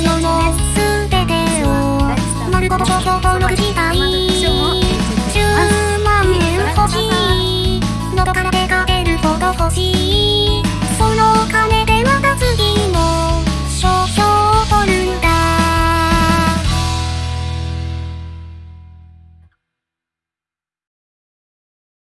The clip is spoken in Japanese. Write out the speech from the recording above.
の世の全てを。丸ごと消標登録した